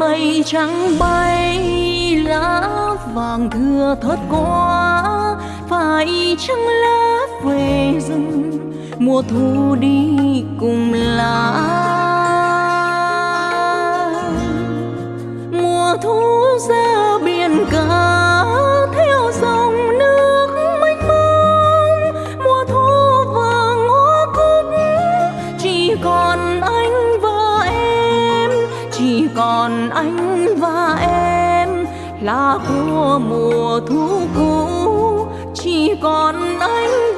mây trắng bay, lá vàng thưa thớt quá phải chăng lá về rừng. Mùa thu đi anh và em là của mùa thu cũ. Chỉ còn anh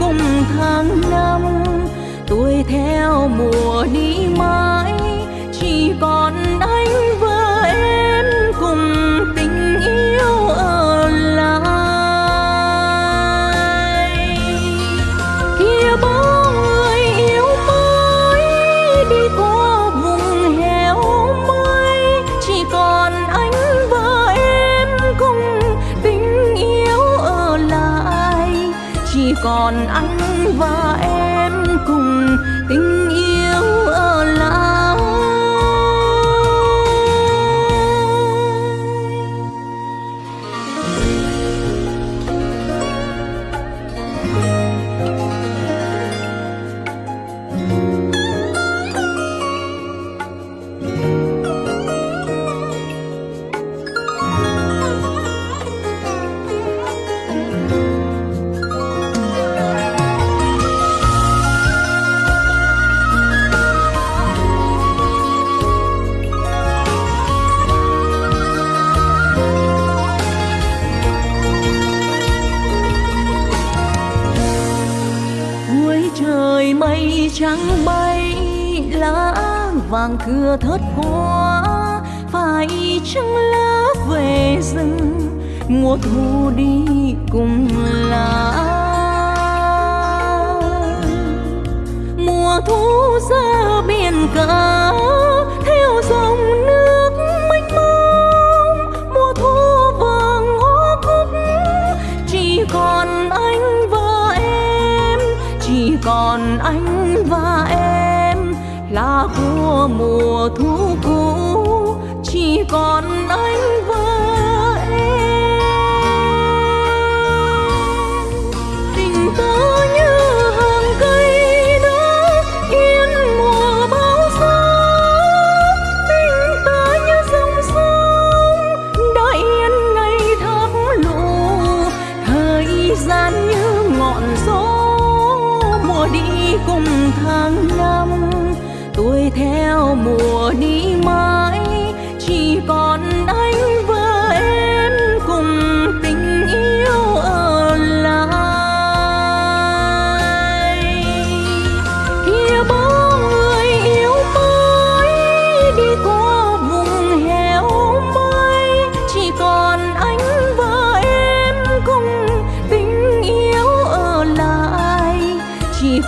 cùng tháng năm tuổi theo mùa đi mang. Còn anh và em cùng tình yêu ở lại. Vàng thưa thớt quá phải chăng lá về rừng, mùa thu đi cùng lá. Mùa thu ra biển cả, theo dòng nước mênh mông. Mùa thu vàng hoa cúc, chỉ còn anh và em, chỉ còn anh và em là của mùa thu cũ chỉ còn anh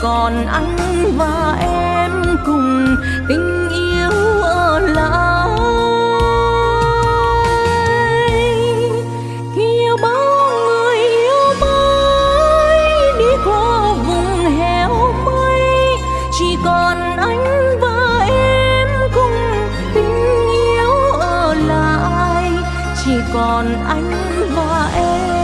còn anh và em cùng tình yêu ở lại. Kia bao người yêu mới đi qua vùng heo mây, chỉ còn anh và em cùng tình yêu ở lại. Chỉ còn anh và em